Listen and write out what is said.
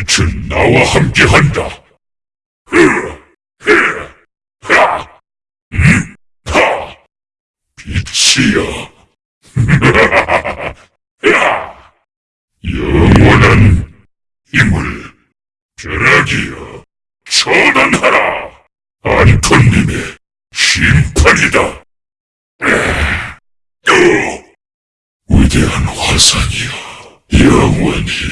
빛은 나와 함께한다. 빛이야. 영원한 힘을 벼락이여 전환하라 안톤님의 심판이다. 어, 위대한 화산이여 영원히